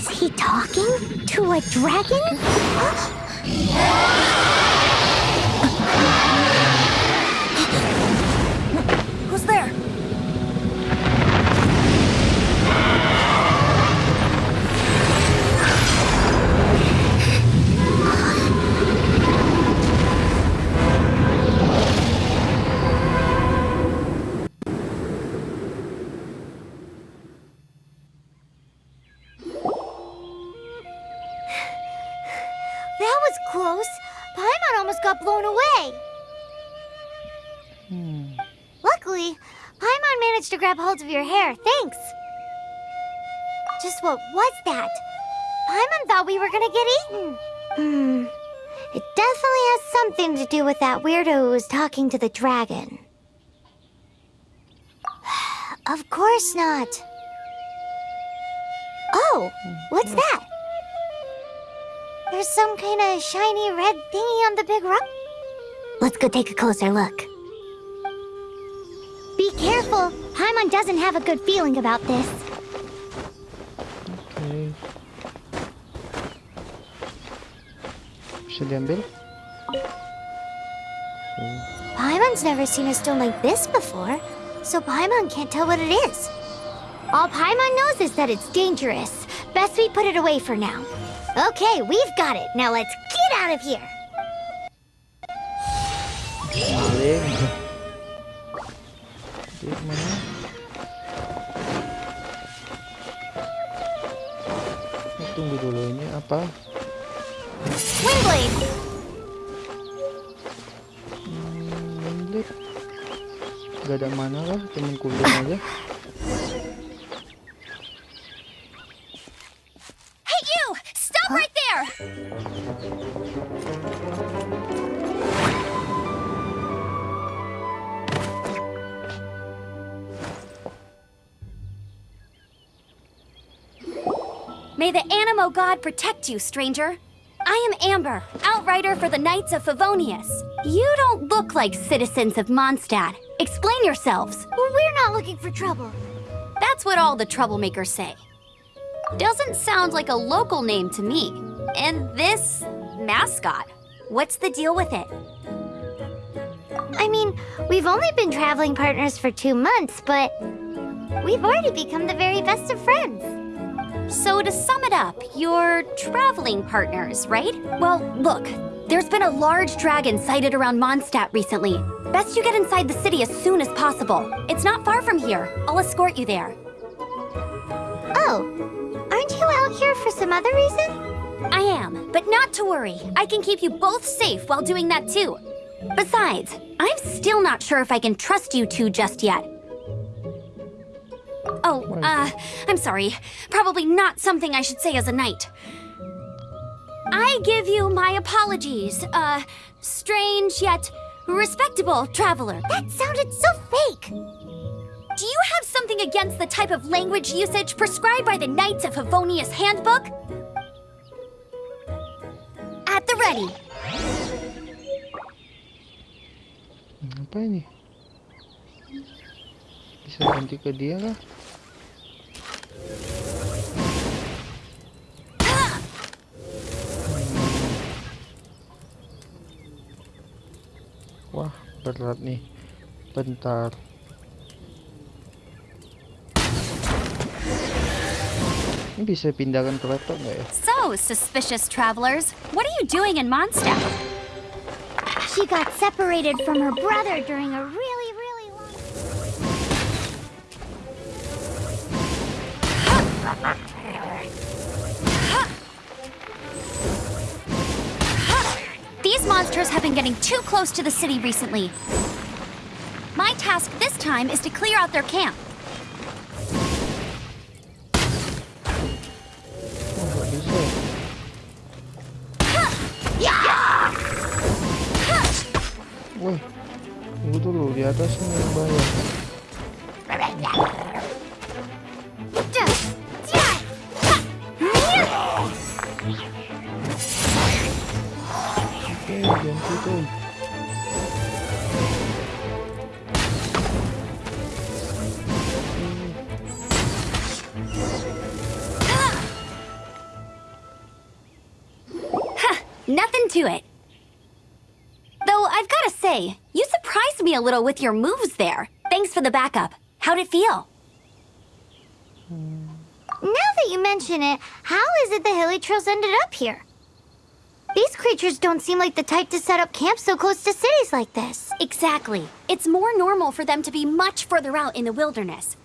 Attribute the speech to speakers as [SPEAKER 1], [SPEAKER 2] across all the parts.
[SPEAKER 1] Is he talking to a dragon? was close. Paimon almost got blown away. Luckily, Paimon managed to grab hold of your hair. Thanks. Just what was that? Paimon thought we were gonna get eaten. Hmm. It definitely has something to do with that weirdo who was talking to the dragon. of course not. Oh, what's that? There's some kind of shiny red thingy on the big rock. Let's go take a closer look. Be careful! Paimon doesn't have a good feeling about this.
[SPEAKER 2] Oke. Bisa diambil?
[SPEAKER 1] Paimon's never seen a stone like this before, so Paimon can't tell what it is. All Paimon knows is that it's dangerous. Best we put it away for now. Okay, we've got it. Now let's get out of here.
[SPEAKER 2] Maling. Dia ke mana? Tunggu dulu ini apa?
[SPEAKER 1] Windblade!
[SPEAKER 2] Hmm, Blade. Gak ada mana lah, temen kuliah aja.
[SPEAKER 3] May the Anemo God protect you, stranger. I am Amber, outrider for the Knights of Favonius. You don't look like citizens of Mondstadt. Explain yourselves.
[SPEAKER 1] We're not looking for trouble.
[SPEAKER 3] That's what all the troublemakers say. Doesn't sound like a local name to me. And this mascot, what's the deal with it?
[SPEAKER 1] I mean, we've only been traveling partners for two months, but we've already become the very best of friends.
[SPEAKER 3] So to sum it up, you're traveling partners, right? Well, look, there's been a large dragon sighted around Mondstadt recently. Best you get inside the city as soon as possible. It's not far from here. I'll escort you there.
[SPEAKER 1] Oh, aren't you out here for some other reason?
[SPEAKER 3] I am, but not to worry. I can keep you both safe while doing that too. Besides, I'm still not sure if I can trust you two just yet. Oh, uh, I'm sorry. Probably not something I should say as a knight. I give you my apologies, uh, strange yet respectable traveler.
[SPEAKER 1] That sounded so fake.
[SPEAKER 3] Do you have something against the type of language usage prescribed by the Knights of Favonius Handbook? Ready.
[SPEAKER 2] Apa ini? Bisa ganti ke dia kah? Wah, berat nih. Bentar. Ini bisa pindahkan ke laptop nggak ya?
[SPEAKER 3] So, suspicious travelers, what are you doing in Mondstadt?
[SPEAKER 1] She got separated from her brother during a really, really long...
[SPEAKER 3] These monsters have been getting too close to the city recently. My task this time is to clear out their camp.
[SPEAKER 2] Wah, tunggu dulu di atas yang bahaya.
[SPEAKER 3] Say, you surprised me a little with your moves there. Thanks for the backup. How'd it feel?
[SPEAKER 1] Now that you mention it, how is it the hilichurls ended up here? These creatures don't seem like the type to set up camp so close to cities like this.
[SPEAKER 3] Exactly. It's more normal for them to be much further out in the wilderness.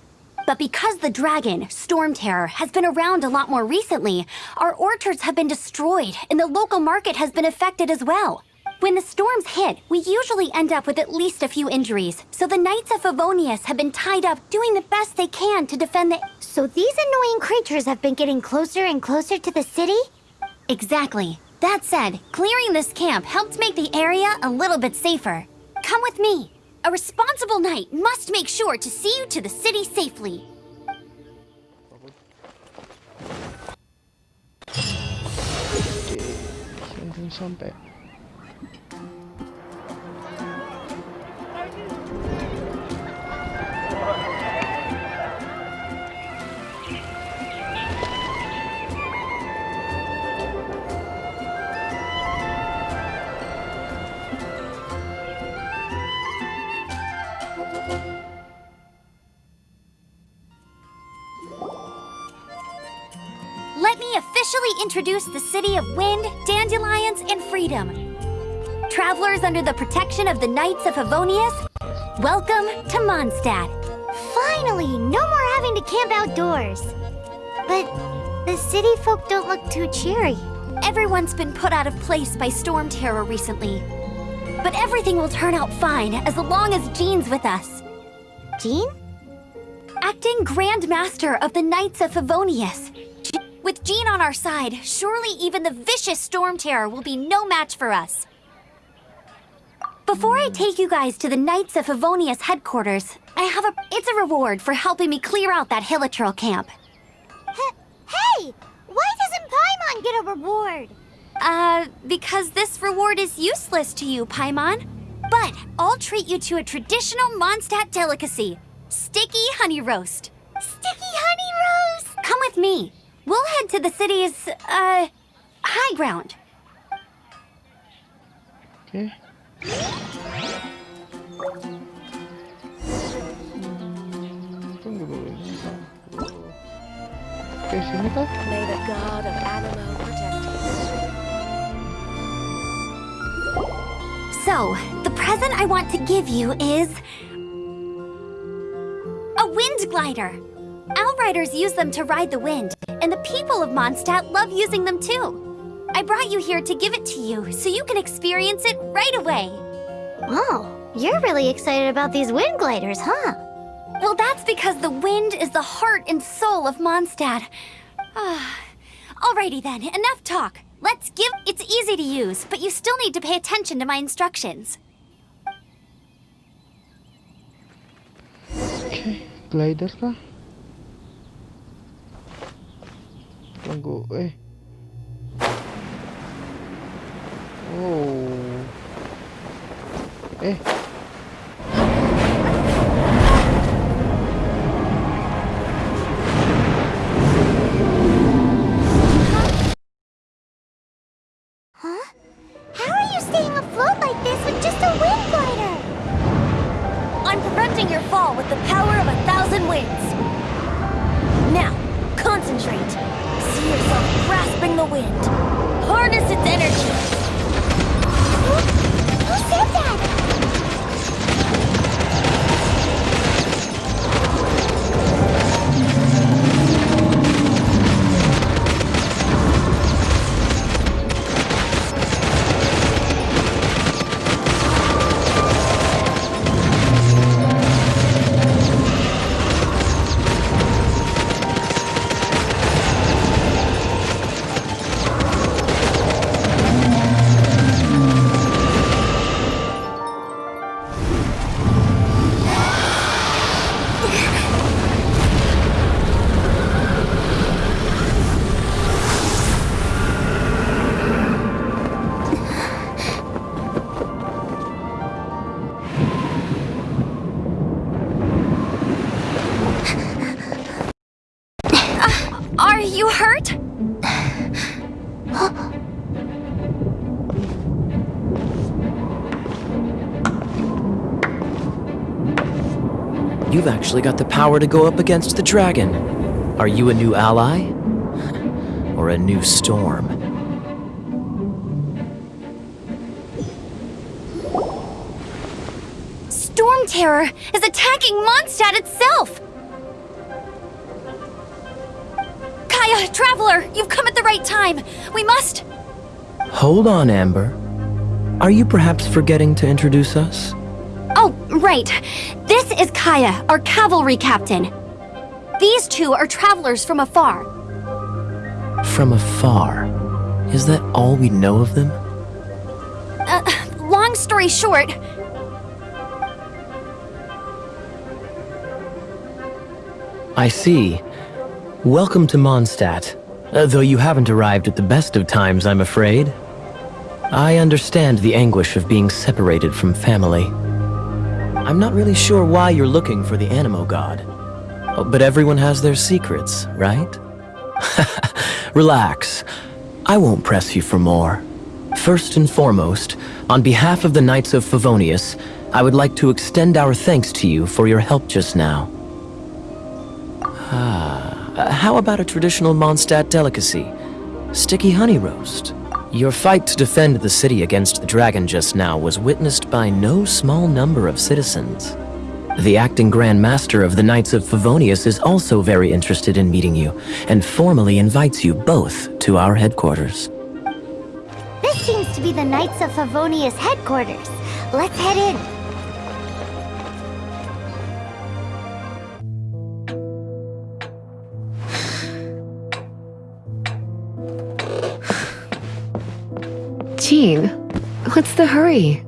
[SPEAKER 3] But because the dragon, Storm Terror, has been around a lot more recently, our orchards have been destroyed and the local market has been affected as well. When the storms hit, we usually end up with at least a few injuries, so the Knights of Favonius have been tied up doing the best they can to defend the...
[SPEAKER 1] So these annoying creatures have been getting closer and closer to the city?
[SPEAKER 3] Exactly. That said, clearing this camp helped make the area a little bit safer. Come with me. A responsible knight must make sure to see you to the city safely. Let introduce the city of wind, dandelions, and freedom. Travelers under the protection of the Knights of Favonius, welcome to Mondstadt.
[SPEAKER 1] Finally, no more having to camp outdoors. But the city folk don't look too cheery.
[SPEAKER 3] Everyone's been put out of place by storm terror recently. But everything will turn out fine as long as Jean's with us.
[SPEAKER 1] Jean?
[SPEAKER 3] Acting Grand Master of the Knights of Favonius. With Jean on our side, surely even the vicious storm terror will be no match for us. Before I take you guys to the Knights of Favonius headquarters, I have a it's a reward for helping me clear out that Hilichurl camp.
[SPEAKER 1] H- hey! Why doesn't Paimon get a reward?
[SPEAKER 3] Uh, because this reward is useless to you, Paimon. But I'll treat you to a traditional Mondstadt delicacy, sticky honey roast.
[SPEAKER 1] Sticky honey roast!
[SPEAKER 3] Come with me. We'll head to the city's, uh, high ground.
[SPEAKER 2] Oke. Tunggu dulu. Oke, sini kah?
[SPEAKER 4] May the god of Anemo protect.
[SPEAKER 3] So, the present I want to give you is. a wind glider. Outriders use them to ride the wind, and the people of Mondstadt love using them too. I brought you here to give it to you so you can experience it right away.
[SPEAKER 1] Wow, you're really excited about these wind gliders, huh?
[SPEAKER 3] Well, that's because the wind is the heart and soul of Mondstadt. Ah, Alrighty then, enough talk. Let's give. It's easy to use, but you still need to pay attention to my instructions.
[SPEAKER 2] Oke, glider kah? Tunggu, eh. Oh. Eh.
[SPEAKER 5] Actually got the power to go up against the dragon. Are you a new ally? or a new storm?
[SPEAKER 3] Storm Terror is attacking Mondstadt itself! Kaeya, Traveler, you've come at the right time. We must...
[SPEAKER 5] Hold on, Amber. Are you perhaps forgetting to introduce us?
[SPEAKER 3] Oh, right. This is Kaeya, our cavalry captain. These two are travelers from afar.
[SPEAKER 5] From afar? Is that all we know of them?
[SPEAKER 3] Uh, long story short,
[SPEAKER 5] I see. Welcome to Mondstadt. Uh, though you haven't arrived at the best of times, I'm afraid. I understand the anguish of being separated from family. I'm not really sure why you're looking for the Anemo God. Oh, But everyone has their secrets, right? Relax. I won't press you for more. First and foremost, on behalf of the Knights of Favonius, I would like to extend our thanks to you for your help just now. Ah, how about a traditional Mondstadt delicacy? Sticky honey roast. Your fight to defend the city against the dragon just now was witnessed by no small number of citizens. The acting Grand Master of the Knights of Favonius is also very interested in meeting you, and formally invites you both to our headquarters.
[SPEAKER 1] This seems to be the Knights of Favonius headquarters. Let's head in.
[SPEAKER 6] Jean, what's the hurry?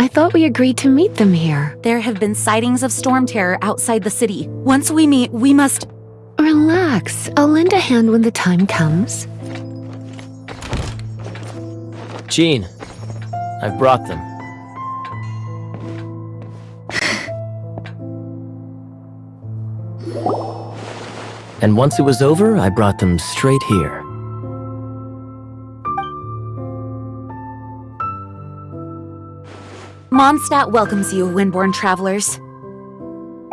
[SPEAKER 6] I thought we agreed to meet them here.
[SPEAKER 7] There have been sightings of storm terror outside the city. Once we meet, we must.
[SPEAKER 6] Relax. I'll lend a hand when the time comes.
[SPEAKER 5] Jean, I've brought them. And once it was over, I brought them straight here.
[SPEAKER 7] Mondstadt welcomes you, Windborn travelers.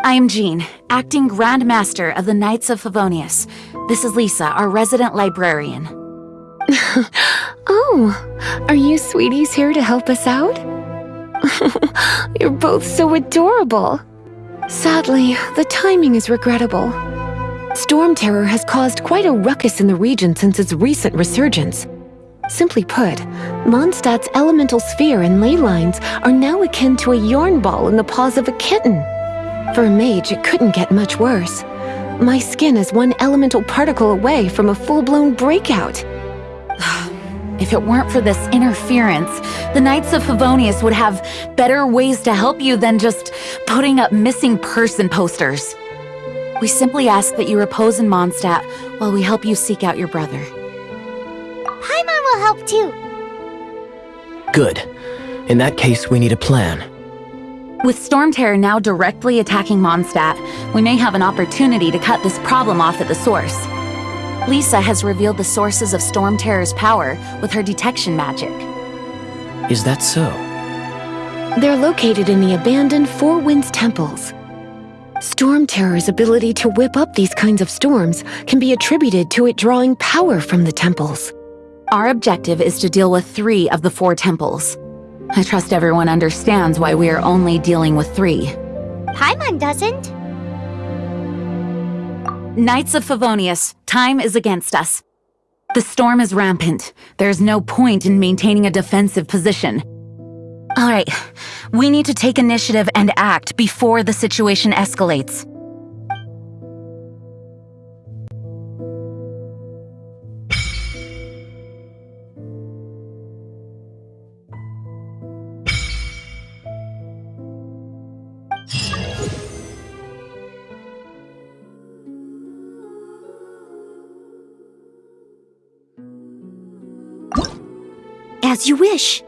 [SPEAKER 7] I am Jean, acting Grand Master of the Knights of Favonius. This is Lisa, our resident librarian.
[SPEAKER 6] Oh, are you sweeties here to help us out? You're both so adorable. Sadly, the timing is regrettable. Storm Terror has caused quite a ruckus in the region since its recent resurgence. Simply put, Mondstadt's elemental sphere and ley lines are now akin to a yarn ball in the paws of a kitten. For a mage, it couldn't get much worse. My skin is one elemental particle away from a full-blown breakout.
[SPEAKER 7] If it weren't for this interference, the Knights of Favonius would have better ways to help you than just putting up missing person posters. We simply ask that you repose in Mondstadt while we help you seek out your brother.
[SPEAKER 1] Paimon will help too.
[SPEAKER 5] Good. In that case, we need a plan.
[SPEAKER 7] With Storm Terror now directly attacking Mondstadt, we may have an opportunity to cut this problem off at the source. Lisa has revealed the sources of Storm Terror's power with her detection magic.
[SPEAKER 5] Is that so?
[SPEAKER 6] They're located in the abandoned Four Winds temples. Storm Terror's ability to whip up these kinds of storms can be attributed to it drawing power from the temples.
[SPEAKER 7] Our objective is to deal with three of the four temples. I trust everyone understands why we are only dealing with three.
[SPEAKER 1] Paimon doesn't.
[SPEAKER 7] Knights of Favonius, time is against us. The storm is rampant. There's no point in maintaining a defensive position. All right, we need to take initiative and act before the situation escalates.
[SPEAKER 3] As you wish.